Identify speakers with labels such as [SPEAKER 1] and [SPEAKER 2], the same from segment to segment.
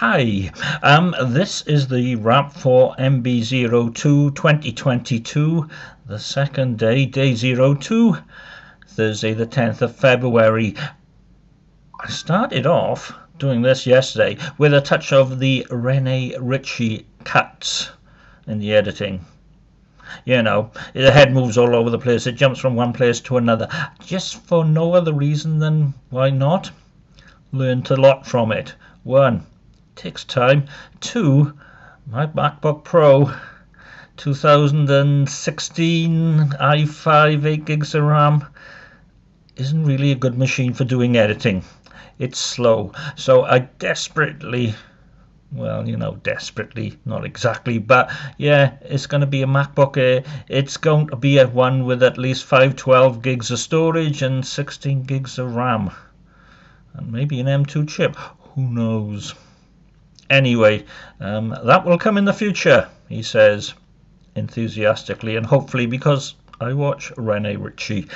[SPEAKER 1] Hi, um, this is the wrap for MB02 2022, the second day, day 02, Thursday the 10th of February. I started off doing this yesterday with a touch of the Rene Ritchie cuts in the editing. You know, the head moves all over the place, it jumps from one place to another, just for no other reason than why not? Learned a lot from it. One, takes time. Two, my MacBook Pro 2016 i5 8 gigs of RAM isn't really a good machine for doing editing. It's slow, so I desperately well, you know, desperately, not exactly, but yeah, it's going to be a MacBook Air. It's going to be a one with at least 512 gigs of storage and 16 gigs of RAM. And maybe an M2 chip. Who knows? Anyway, um, that will come in the future, he says enthusiastically, and hopefully because I watch Rene Ritchie.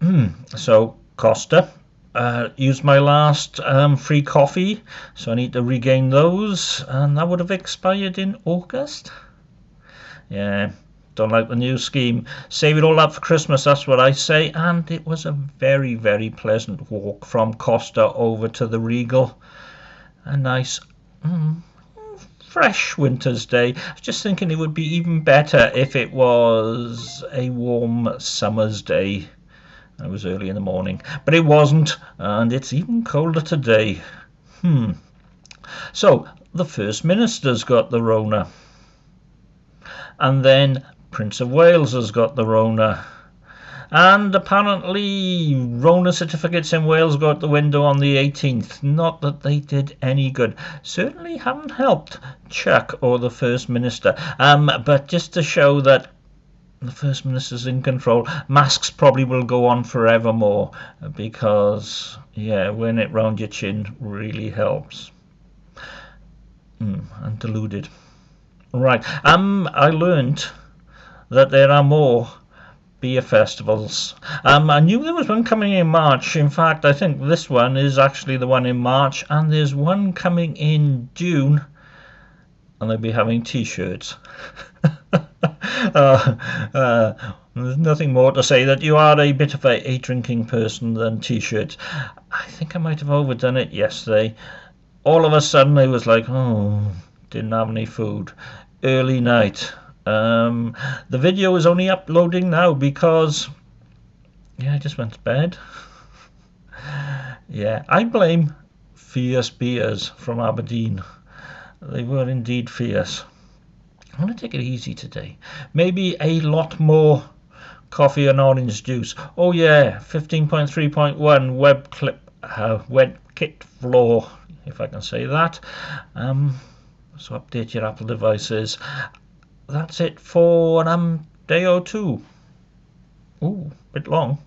[SPEAKER 1] Hmm, so, Costa, uh, used my last um, free coffee, so I need to regain those, and that would have expired in August. Yeah, don't like the new scheme. Save it all up for Christmas, that's what I say. And it was a very, very pleasant walk from Costa over to the Regal a nice mm, fresh winter's day. I was just thinking it would be even better if it was a warm summer's day. It was early in the morning, but it wasn't, and it's even colder today. Hmm. So, the First Minister's got the Rona. And then Prince of Wales has got the Rona. And apparently, Rona certificates in Wales go out the window on the 18th. Not that they did any good. Certainly haven't helped Chuck or the First Minister. Um, but just to show that the First Minister's in control, masks probably will go on forevermore because, yeah, wearing it round your chin really helps. Mm, I'm deluded. Right. Um, I learned that there are more beer festivals. Um, I knew there was one coming in March. In fact, I think this one is actually the one in March, and there's one coming in June, and they'll be having T-shirts. uh, uh, there's nothing more to say that you are a bit of a, a drinking person than T-shirts. I think I might have overdone it yesterday. All of a sudden, I was like, oh, didn't have any food. Early night um, the video is only uploading now because, yeah, I just went to bed. yeah, I blame fierce beers from Aberdeen. They were indeed fierce. I'm going to take it easy today. Maybe a lot more coffee and orange juice. Oh yeah, 15.3.1 web clip, uh, WebKit flaw, if I can say that. Um, so update your Apple devices that's it for um day or two. Ooh, bit long.